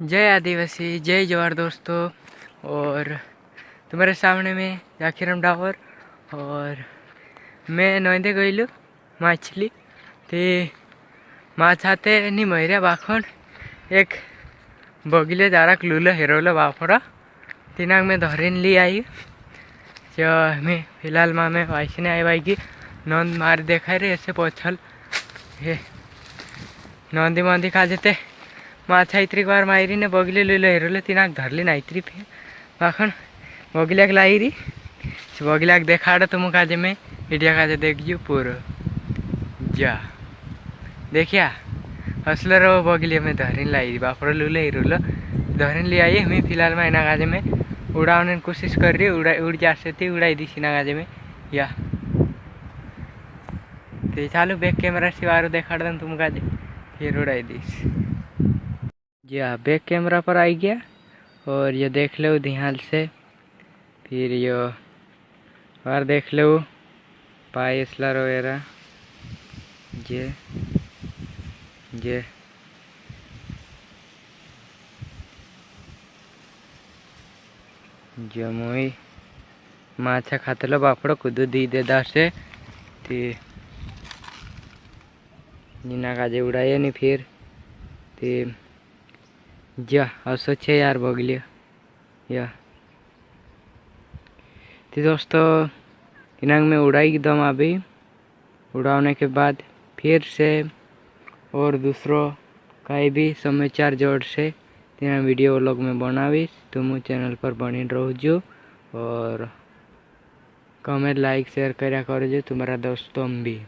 जय आदिवासी, जय जवाहर दोस्तों। और तुम्हारे सामने में जाकिरम डावर और मैं नोंदे गईलु मछली। ते माछ आते नहीं मरिया बाखन, एक बगिले जारा लूल हेरोल बाफड़ा। तिनाक में धरिन ली आई जो मैं फ़िलहाल माँ में वाइसने आई भाई की नंद मार देखा रे ऐसे पोछल। हे, नंदी मंदी खा जेते। माछ आइत्रिक बार माइरी ने बगिले लुलो हेरोले तिनाक धरली नाइत्री फिर बाखन बगिलाक लाइरी बगिलाक देखाड़ तुम काजे में इडिया काजे देखजू पूरा। जा। देखिया हसलर बगिले में धरिन लाई बापर लुले हिरुलो धरिन ले आई हमें फ़िलहाल में इना काजे में उड़ाने कोशिश कर रही उड़ा, उड़ जा सकती उड़ाई दी सीना काजे में। या। तो चालू बैक कैमरा से वारो देखा तुम काजे फिर उड़ाई दीस। जी हाँ बैक कैमरा पर आई गया, और ये देख लो ध्यान से। फिर ये, और देख लो पाइसलर वगैरह। जे जे जमुई माछा खातलो बापड़ कुदू दी दे दासे ती, निना काजे उड़ाए नहीं फिर। ती जा असो छे यार बगलिया या. तो दोस्तों इनांग में उड़ाई दम अभी. उड़ाने के बाद फिर से और दूसरों कहीं भी समाचार जोड़ से तेना वीडियो व्लॉग में बनावीश तुम चैनल पर बनी रहो और कमेंट, लाइक, शेयर करा कर तुम्हारा दोस्तों भी.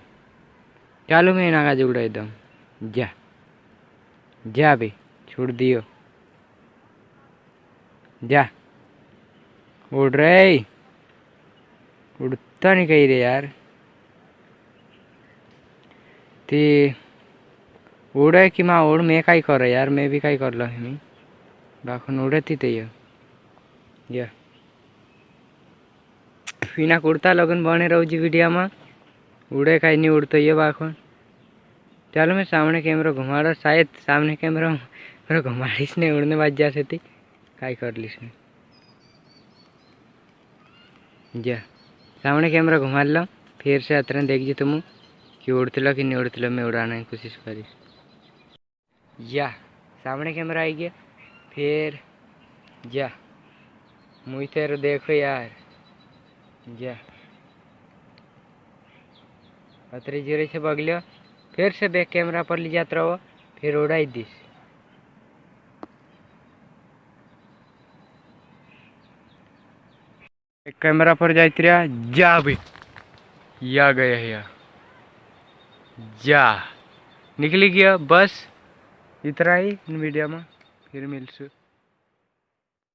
चालू में नागा उड़ाई दम जा. जा भी छोड़ दियो. जा। उड़ रहे उड़ता नहीं कही रे यार। ते उड़े कि माँ उड़, मैं कहीं कर यार, मैं भी कहीं कर लो हमी। बाखन उड़े थी ते या। फिना कुर्ता लगन बने रहो जी वीडियो में। उड़े कहीं नहीं उड़ते ये बाखन। चलो मैं सामने कैमरा घुमा रहा शायद सामने कैमरा मेरा घुमाड़ीस नहीं उड़ने बाज जा सकती काय कर लीस जा। सामने कैमरा घुमा लो, फिर से अतर देख जी तुम। कि उड़ते कि नहीं उड़ते मैं उड़ाने की कोशिश करीस जा। सामने कैमरा आई गया। फिर जा। मुझे तेरे देखो यार। जा। अतरी जीरे से बगलियो। फिर से बैक कैमरा पर ले जाते रहो। फिर उड़ाई दीस। कैमरा पर जाते जा भी या गया या। जा। निकली गया, बस। इतना ही मीडिया में। फिर मिलसू।